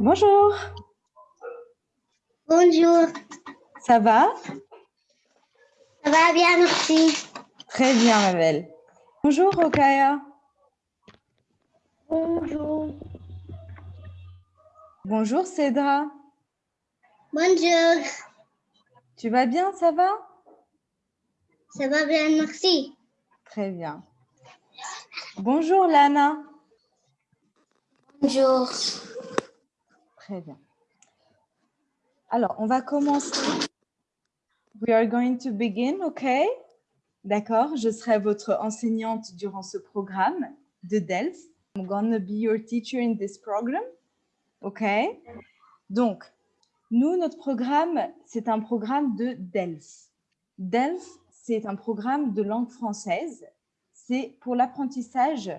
Bonjour. Bonjour. Ça va? Ça va bien, merci. Très bien, ma belle. Bonjour, Rokaya. Bonjour. Bonjour, Cédra. Bonjour. Tu vas bien, ça va? Ça va bien, merci. Très bien. Bonjour, Lana. Bonjour. Très bien. Alors, on va commencer. We are going to begin, OK? D'accord, je serai votre enseignante durant ce programme de DELF. I'm going to be your teacher in this program. OK? Donc, nous, notre programme, c'est un programme de DELF. DELF, c'est un programme de langue française. C'est pour l'apprentissage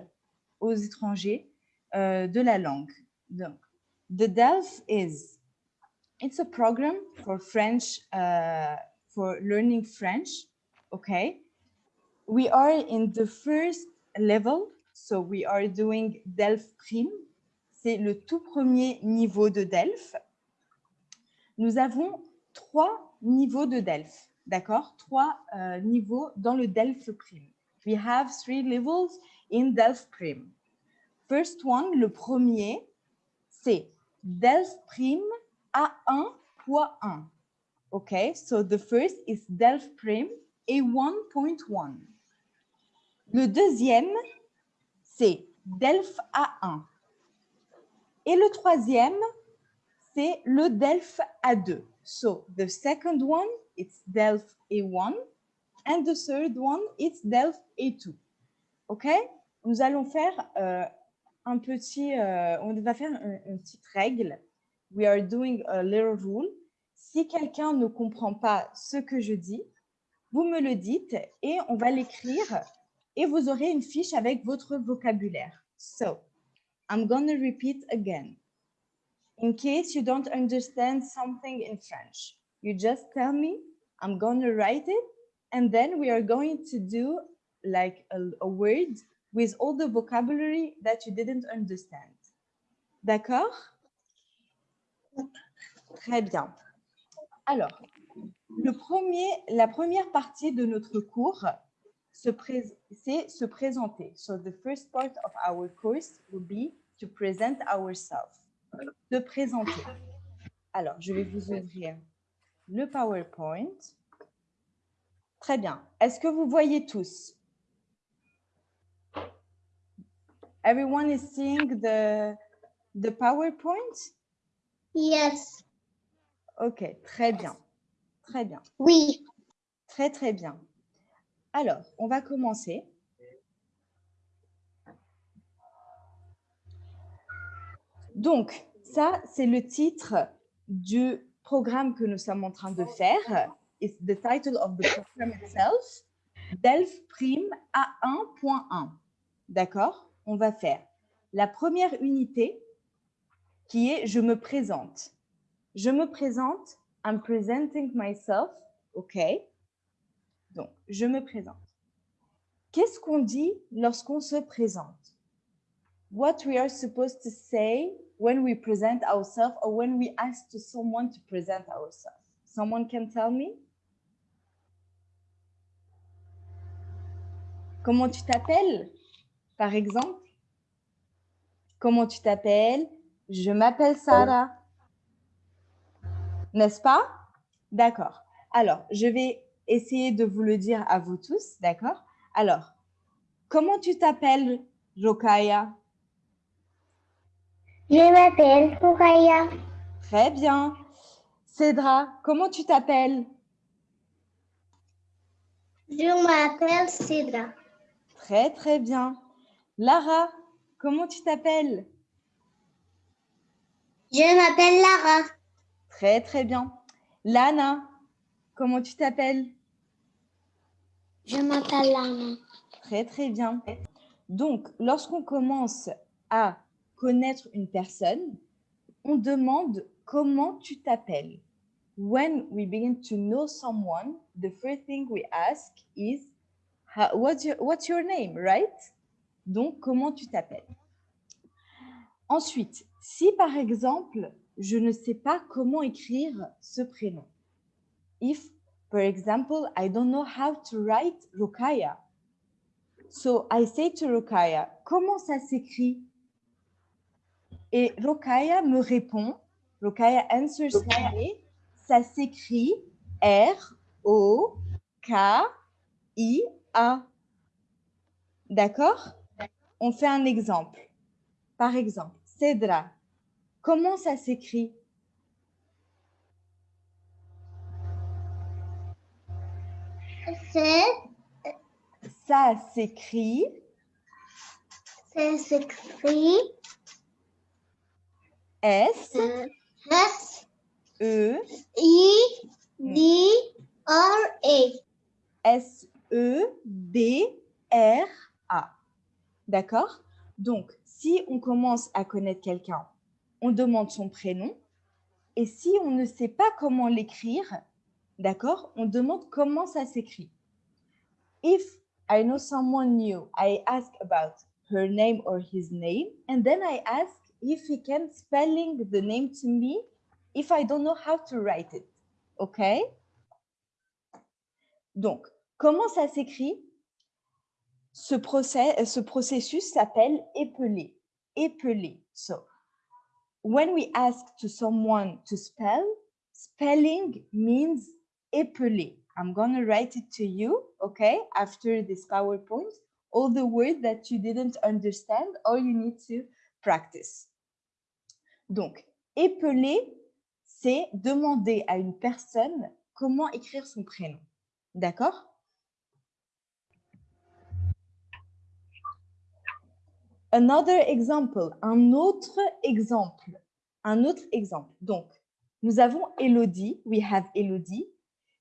aux étrangers euh, de la langue. Donc, the DELF is, it's a program for French, uh, for learning French, okay? We are in the first level, so we are doing DELF Prime. C'est le tout premier niveau de DELF. Nous avons trois niveaux de DELF, d'accord? Trois euh, niveaux dans le DELF Prime. We have three levels in DELF Prime. First one, le premier, c'est DELF Prime A1.1. Okay, so the first is DELF Prime A1.1. Le deuxième, c'est DELF A1. Et le troisième, c'est le DELF A2. So the second one, it's DELF A1. And the third one, it's DELF A2. OK Nous allons faire euh, un petit, euh, on va faire une, petite règle. We are doing a little rule. Si quelqu'un ne comprend pas ce que je dis, vous me le dites et on va l'écrire et vous aurez une fiche avec votre vocabulaire. So, I'm to repeat again. In case you don't understand something in French, you just tell me, I'm to write it, and then we are going to do like a, a word with all the vocabulary that you didn't understand. D'accord? Très bien. Alors, le premier, la première partie de notre cours, c'est se présenter. So the first part of our course will be to present ourselves. De présenter. Alors, je vais vous ouvrir le PowerPoint. Très bien. Est-ce que vous voyez tous? Everyone is seeing the, the PowerPoint? Yes. OK, très bien. Très bien. Oui. Très, très bien. Alors, on va commencer. Donc, ça, c'est le titre du programme que nous sommes en train de faire. It's the title of the program itself. DELF Prime A1.1. D'accord? On va faire la première unité qui est « Je me présente ». Je me présente, I'm presenting myself, OK? Donc, je me présente. Qu'est-ce qu'on dit lorsqu'on se présente? What we are supposed to say when we present ourselves or when we ask to someone to present ourselves? Someone can tell me? Comment tu t'appelles, par exemple? Comment tu t'appelles? Je m'appelle Sarah. N'est-ce pas? D'accord. Alors, je vais essayer de vous le dire à vous tous, d'accord? Alors, comment tu t'appelles, Rokaya? Je m'appelle Rokaya. Très bien. Cédra, comment tu t'appelles? Je m'appelle Cédra. Très, très bien. Lara, comment tu t'appelles? Je m'appelle Lara. Très, très bien. Lana, comment tu t'appelles? Je m'appelle Lana. Très, très bien. Donc, lorsqu'on commence à connaître une personne, on demande comment tu t'appelles. When we begin to know someone, the first thing we ask is, how, what's, your, what's your name, right? Donc, comment tu t'appelles? Ensuite, Si par exemple, je ne sais pas comment écrire ce prénom. If, for example, I don't know how to write Rokaya. So I say to Rokaya, comment ça s'écrit? Et Rokaya me répond, Rokaya answers me, ça s'écrit R-O-K-I-A. D'accord? On fait un exemple. Par exemple, Cédra, comment ça s'écrit? Ça s'écrit? S'écrit S euh, S E I D R A. S E D R A. D'accord? Donc, si on commence à connaître quelqu'un, on demande son prénom. Et si on ne sait pas comment l'écrire, d'accord, on demande comment ça s'écrit. If I know someone new, I ask about her name or his name, and then I ask if he can spelling the name to me if I don't know how to write it. OK Donc, comment ça s'écrit? Ce, procès, ce processus s'appelle épeler. Épeler. So, when we ask to someone to spell, spelling means épeler. I'm going to write it to you, okay, after this PowerPoint, all the words that you didn't understand or you need to practice. Donc, épeler, c'est demander à une personne comment écrire son prénom. D'accord? Another example, un autre exemple, un autre exemple. Donc, nous avons Elodie, we have Elodie.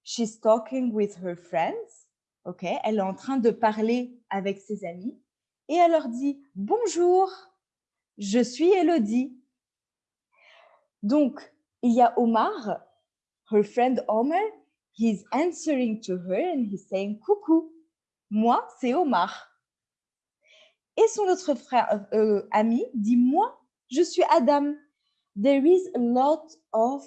She's talking with her friends. OK, elle est en train de parler avec ses amis et elle leur dit bonjour, je suis Elodie. Donc, il y a Omar, her friend Omar, he's answering to her and he's saying coucou. Moi, c'est Omar. Et son autre frère euh, ami dit moi, je suis Adam. There is a lot of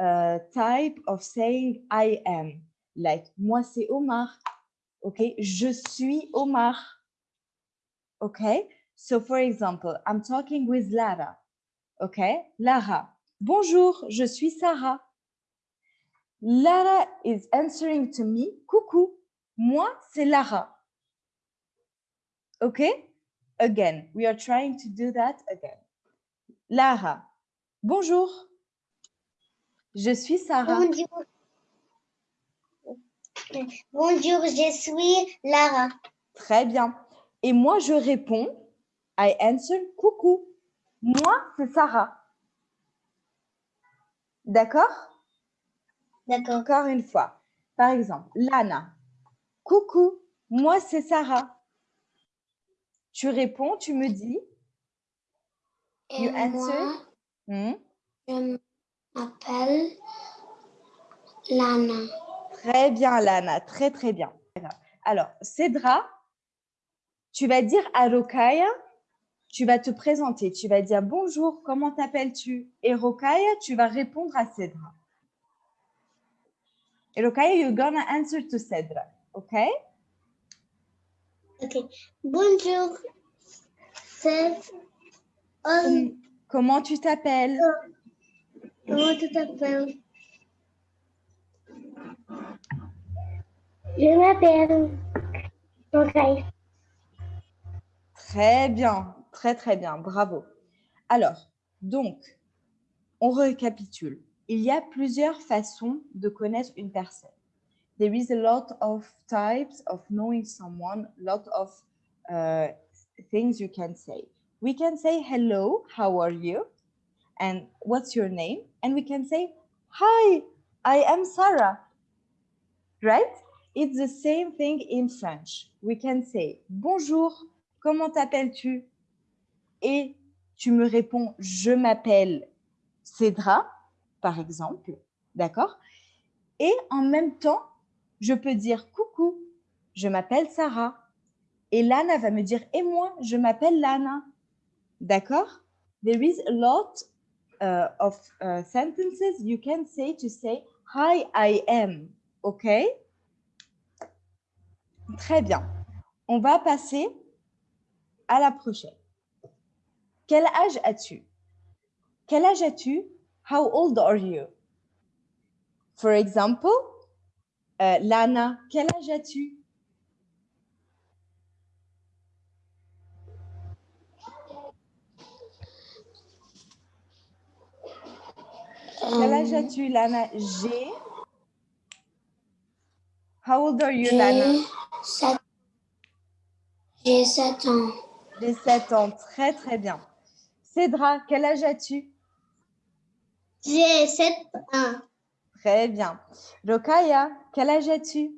uh, type of saying I am. Like moi, c'est Omar. OK, je suis Omar. OK, so for example, I'm talking with Lara. OK, Lara. Bonjour, je suis Sarah. Lara is answering to me. Coucou, moi, c'est Lara. OK? Again, we are trying to do that again. Lara, bonjour. Je suis Sarah. Bonjour. Bonjour, je suis Lara. Très bien. Et moi, je réponds, I answer, coucou. Moi, c'est Sarah. D'accord? D'accord. Encore une fois. Par exemple, Lana. Coucou, moi, c'est Sarah. Tu réponds, tu me dis. Et You moi, answer. Hmm, je m'appelle Lana. Très bien, Lana. Très, très bien. Alors, Cédra, tu vas dire à Rokaya, tu vas te présenter. Tu vas dire bonjour, comment t'appelles-tu? Et Rokaya, tu vas répondre à Cédra. Et Rokaya, you're gonna answer to Cédra. OK Ok. Bonjour. Com- Comment tu t'appelles? Comment tu t'appelles? Je m'appelle. Ok. Très bien, très très bien, bravo. Alors, donc, on récapitule. Il y a plusieurs façons de connaître une personne. There is a lot of types of knowing someone, a lot of uh, things you can say. We can say hello, how are you? And what's your name? And we can say, hi, I am Sarah. Right? It's the same thing in French. We can say, bonjour, comment t'appelles-tu Et tu me réponds, je m'appelle Cédra, par exemple. D'accord Et en même temps, je peux dire coucou, je m'appelle Sarah. Et Lana va me dire, et moi, je m'appelle Lana. D'accord? There is a lot uh, of uh, sentences you can say to say hi I am. OK? Très bien. On va passer à la prochaine. Quel âge as-tu? Quel âge as-tu? How old are you? For example, euh, Lana, quel âge as-tu? Quel âge Euh, as-tu, Lana? J'ai. How old are you, Lana? J'ai sept- J'ai 7 ans. J'ai 7 ans. Très, très bien. Cédra, quel âge as-tu? J'ai 7 ans. Très bien. Rokaya, quel âge as-tu?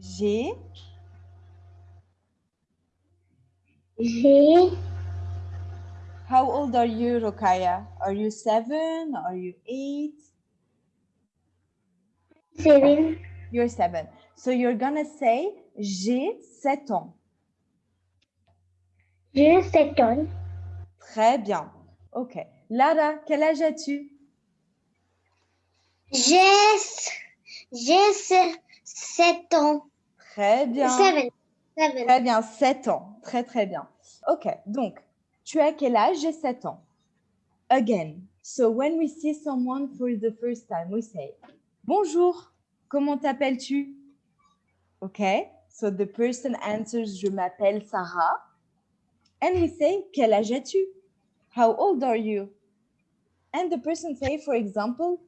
J'ai. J'ai How old are you, Rokaya? Are you seven? Are you eight? 7. You're seven. So you're gonna say j'ai 7 ans. J'ai 7 ans. Très bien. OK. Lara, quel âge as-tu? J'ai j'ai 7 ans. Très bien. 7. 7. Très bien, 7 ans. Très, très bien. OK. Donc, tu as quel âge? J'ai 7 ans. Again. So when we see someone for the first time, we say Bonjour, comment t'appelles-tu? OK. So the person answers Je m'appelle Sarah. And we say Quel âge as-tu? How old are you? And the person say, for example,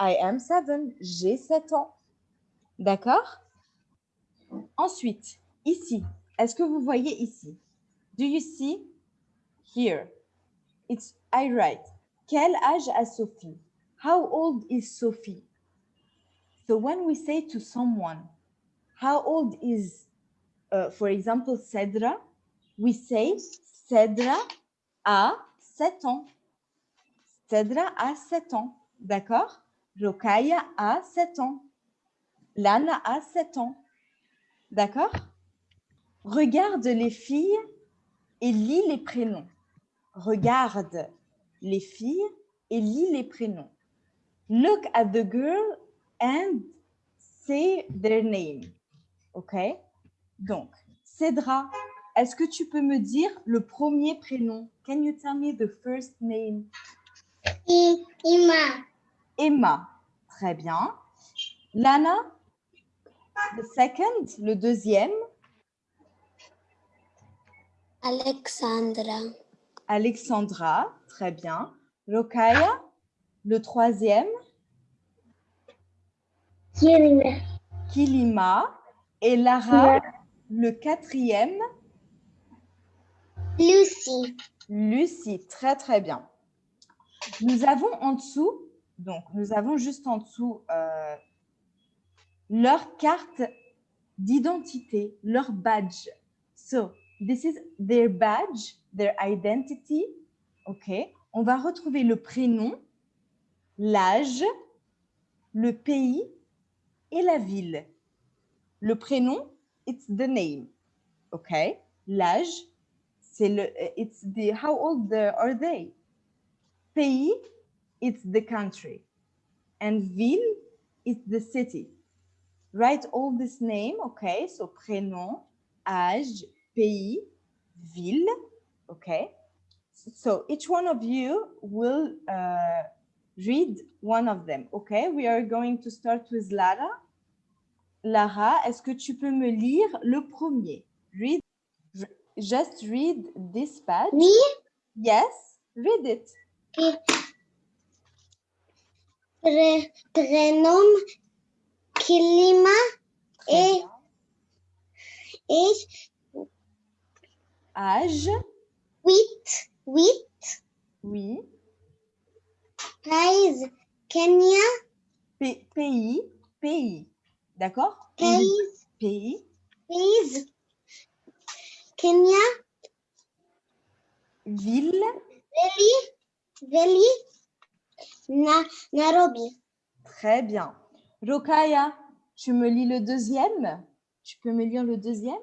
I am seven. J'ai 7 ans. D'accord? Ensuite, ici, est-ce que vous voyez ici? Do you see? Here. It's I write. Quel âge a Sophie? How old is Sophie? So when we say to someone, how old is, uh, for example, Cedra, we say Cedra a 7 ans. Cedra a 7 ans. D'accord? Rokaya a 7 ans. Lana a 7 ans. D'accord? Regarde les filles et lis les prénoms. Regarde les filles et lis les prénoms. Look at the girl and say their name. OK? Donc, Cédra, est-ce que tu peux me dire le premier prénom? Can you tell me the first name? Ima. Emma. Très bien. Lana, the second, le deuxième. Alexandra. Alexandra, très bien. Rokaya, le troisième. Kirina. Kilima. Et Lara, le quatrième. Lucie. Lucie, très très bien. Nous avons en dessous, donc nous avons juste en dessous euh, leur carte d'identité, leur badge. So, this is their badge, their identity. OK. On va retrouver le prénom, l'âge, le pays et la ville. Le prénom, it's the name. OK. L'âge, c'est le, it's the, how old are they? Pays, it's the country. And ville, is the city. Write all this name, okay? So prénom, âge, pays, ville, okay? So each one of you will uh, read one of them, okay? We are going to start with Lara. Lara, est-ce que tu peux me lire le premier? Read, just read this page. Oui. Yes, read it. Pré- prénom Kilima Très et, bien. et Âge, 8, 8, oui. pays, Kenya, P- pays, pays. D'accord? Pays, Pays, pays, Kenya, ville, Veli, Veli, Na, Nairobi. très bien. Rokaya, tu me lis le deuxième? Tu peux me lire le deuxième?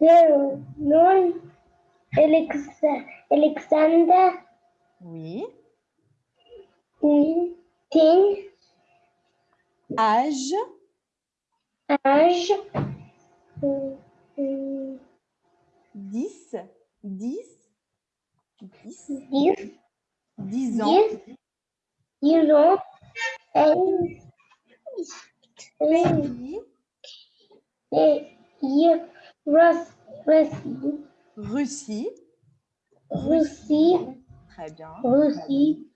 Non Alex- Alexander Oui. Ting Âge? âge euh, euh, 10. 10. 10. dix 10 ans. dix dix ans et Pays. Russie Russie. Russie Très bien. Russie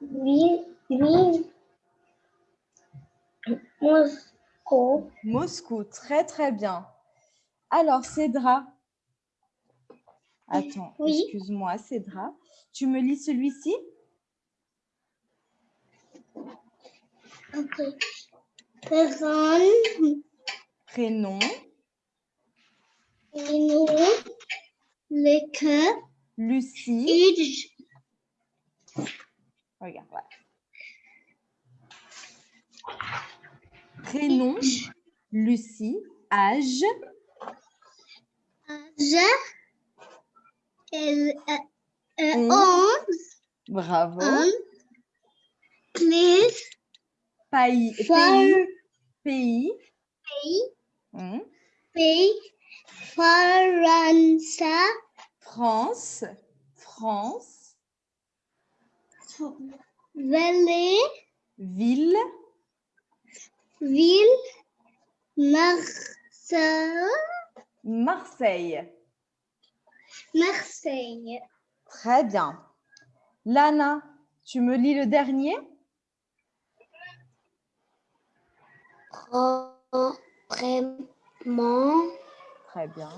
ville ville Moscou Moscou. Très, très bien. Alors, Cédra. Attends, Oui. excuse-moi, Cédra. Tu me lis celui-ci? Ok. Prénom. le cœur, Lucie. Uge, Regarde, voilà. Prénom. Lucie. Âge. âge, Onze. onze, Bravo. plus, Pays. Pays. Pays. pays, Hmm. pays, France, France. France. vallée, Ville. ville, Marseille, Marseille. Marseille. Très bien. Lana, tu me lis le dernier? Vraiment, Très bien.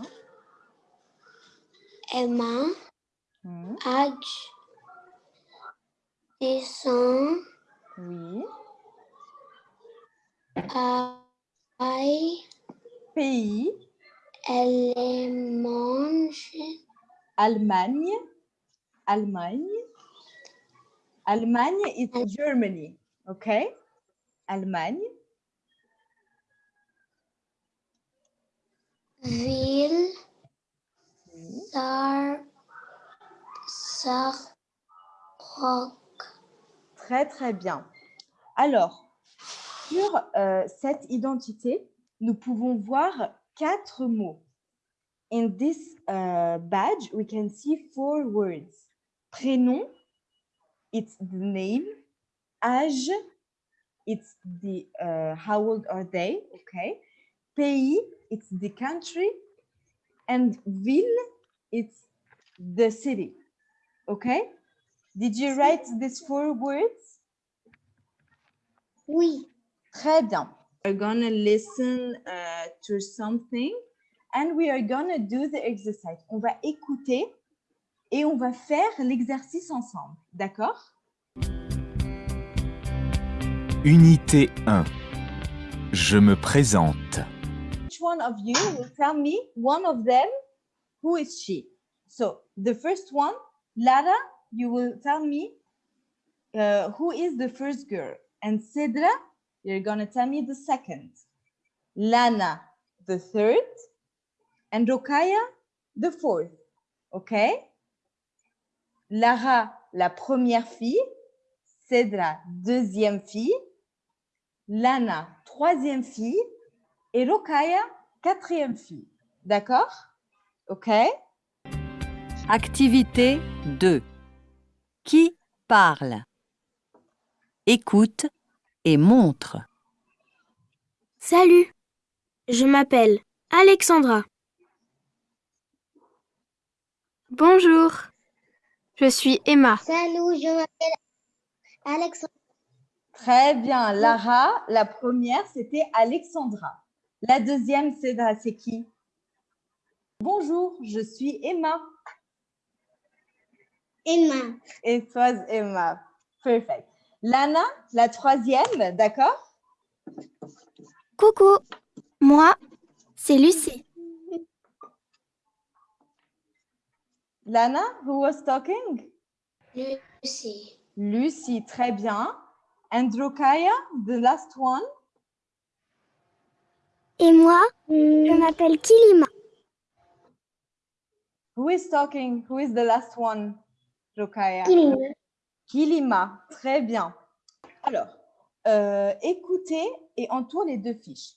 Emma, Hmm. âge, descend, Oui. aïe, Pays. elle mange, Allemagne. Allemagne. Allemagne is Germany. OK? Allemagne. ville, Oui. sar, sar, rock. Très, très bien. Alors, sur euh, cette identité, nous pouvons voir quatre mots. In this uh, badge, we can see four words. Prénom, it's the name. Âge, it's the uh, how old are they, okay? Pays, it's the country. And ville, it's the city, okay? Did you write these four words? Oui. Très bien. We're gonna listen uh, to something and we are gonna do the exercise. On va écouter et on va faire l'exercice ensemble. D'accord? Unité 1. Je me présente. Each one of you will tell me one of them. Who is she? So the first one, Lara, you will tell me uh, who is the first girl. And Cedra, you're gonna tell me the second. Lana, the third. And Rokaya, the fourth. Okay? Lara, la première fille. Cedra, deuxième fille. Lana, troisième fille. Et Rokaya, quatrième fille. D'accord? OK? Activité 2. Qui parle? Écoute et montre. Salut, je m'appelle Alexandra. Bonjour, je suis Emma. Salut, je m'appelle Alexandre. Très bien. Lara, la première, c'était Alexandra. La deuxième, c'est c'est qui? Bonjour, je suis Emma. Emma. It was Emma. Perfect. Lana, la troisième, d'accord? Coucou, moi, c'est Lucie. Lana, who was talking? Lucie. Lucie, très bien. And Rokaya, the last one? Et moi, je m'appelle Kilima. Who is talking? Who is the last one? Rokaya. Kilima. Kilima, très bien. Alors, euh, écoutez et entoure les deux fiches.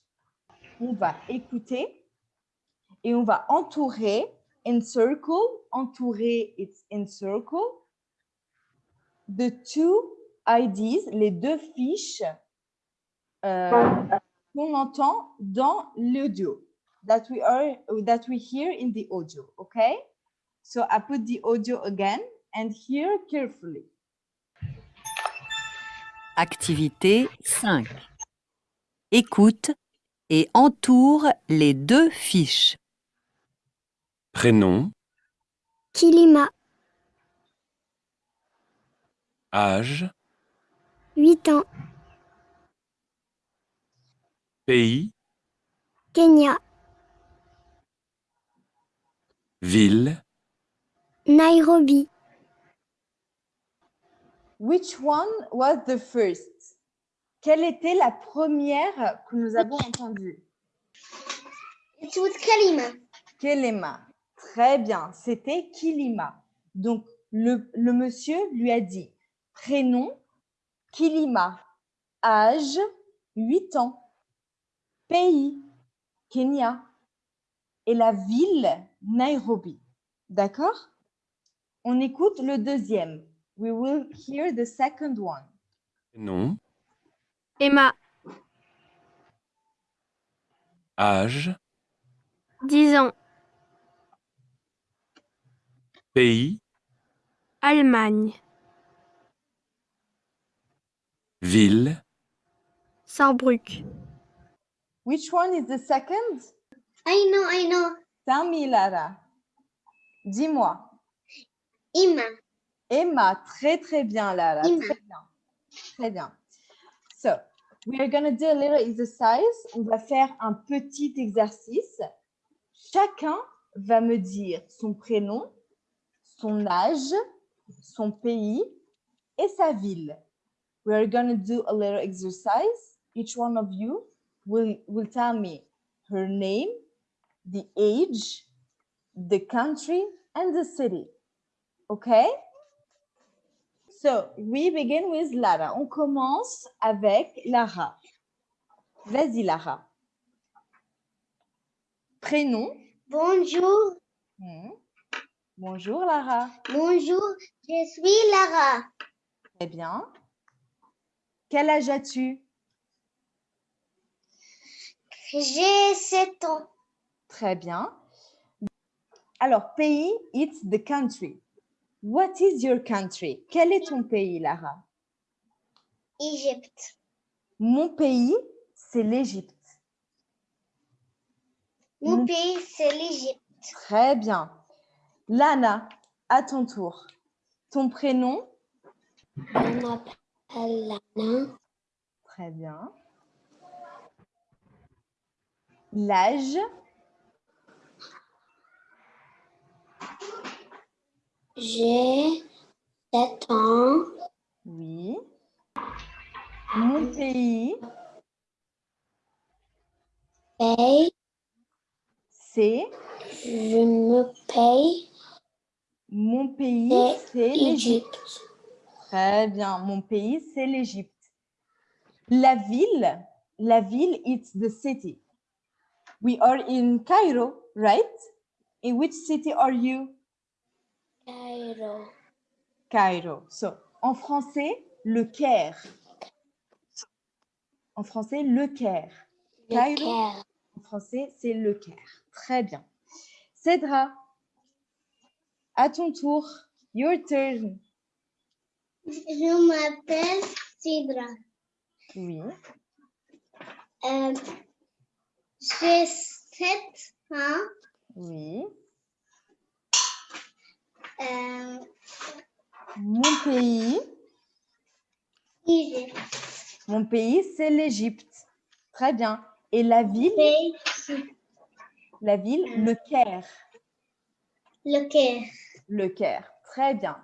On va écouter et on va entourer, encircle, entourer, it's encircle. The two IDs, les deux fiches euh, qu'on entend dans l'audio that we that we hear in the audio, okay? So I put the audio again and hear carefully. Activité 5. Écoute et entoure les deux fiches. Prénom, Kilima, âge, 8 ans. pays, Kenya, ville, Nairobi. Which one was the first? Quelle était la première que nous avons entendue? It was Kalima. Kelema. Très bien, c'était Kilima. Donc, le, le monsieur lui a dit prénom, Kilima, âge, 8 ans, pays, Kenya, et la ville, Nairobi. D'accord? On écoute le deuxième. We will hear the second one. prénom, Emma, âge, 10 ans. Pays, Allemagne. ville, Saarbrück. Which one is the second? I know, I know. Tell me, Lara. Dis-moi. Ima. Emma, très très bien, Lara. Emma. Très bien. Très bien. So, we are going to do a little exercise. On va faire un petit exercice. Chacun va me dire son prénom, son âge, son pays et sa ville. We are going to do a little exercise. Each one of you will, will tell me her name, the age, the country, and the city. Okay? So, we begin with Lara. On commence avec Lara. Vas-y, Lara. Prénom. Bonjour. Hmm. Bonjour, Lara. Bonjour. Je suis Lara. Très bien. Quel âge as-tu? J'ai 7 ans. Très bien. Alors, pays, it's the country. What is your country? Quel est ton pays, Lara? Égypte. Mon pays, c'est l'Égypte. Mon Mon- pays, c'est l'Égypte. Très bien. Lana, à ton tour. Ton prénom? Je m'appelle Lana. Très bien. L'âge? J'ai 7 ans. Oui. Mon pays, Paye. c'est Je me paye. Mon pays, C'est l'Égypte. Égypte. Très bien. Mon pays, c'est l'Égypte. La ville, la ville, it's the city. We are in Cairo, right? In which city are you? Cairo. Cairo. So, en français, le Caire. En français, le Caire. Le Cairo. Caire. En français, c'est le Caire. Très bien. Cédra, à ton tour. Your turn. Je m'appelle Sidra. Oui. Euh, J'ai 7 ans. Oui. Euh, Mon pays, Égypte. mon pays, c'est l'Égypte. Très bien. Et la ville, la ville, le Caire. le Caire. Le Caire. Très bien.